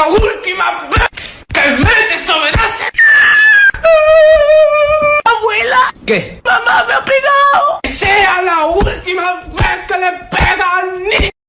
la última vez que me desobedece. ¡Abuela! ¿Qué? ¡Mamá me ha!